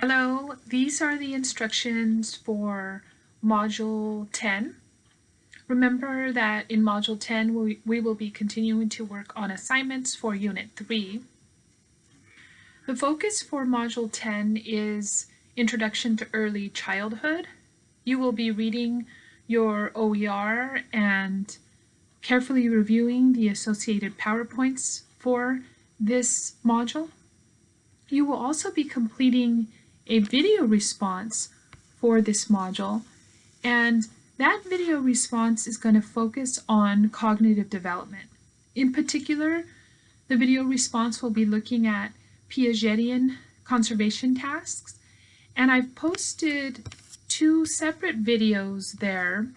Hello, these are the instructions for Module 10. Remember that in Module 10 we, we will be continuing to work on assignments for Unit 3. The focus for Module 10 is Introduction to Early Childhood. You will be reading your OER and carefully reviewing the associated PowerPoints for this module. You will also be completing a video response for this module and that video response is going to focus on cognitive development. In particular, the video response will be looking at Piagetian conservation tasks and I've posted two separate videos there.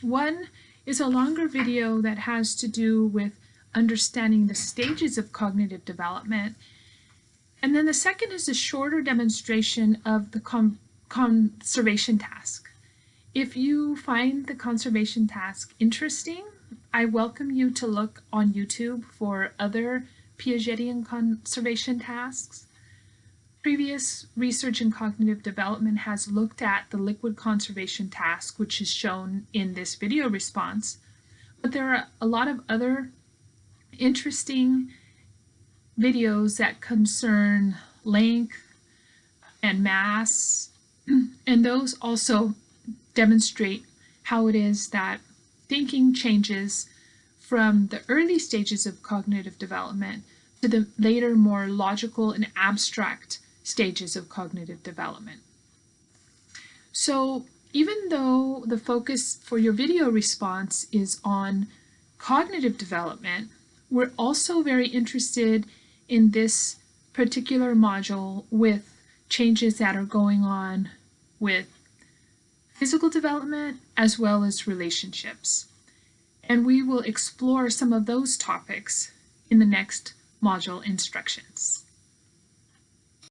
One is a longer video that has to do with understanding the stages of cognitive development and then the second is a shorter demonstration of the conservation task. If you find the conservation task interesting, I welcome you to look on YouTube for other Piagetian conservation tasks. Previous research in cognitive development has looked at the liquid conservation task, which is shown in this video response, but there are a lot of other interesting videos that concern length and mass, and those also demonstrate how it is that thinking changes from the early stages of cognitive development to the later more logical and abstract stages of cognitive development. So even though the focus for your video response is on cognitive development, we're also very interested in this particular module with changes that are going on with physical development as well as relationships. And we will explore some of those topics in the next module instructions.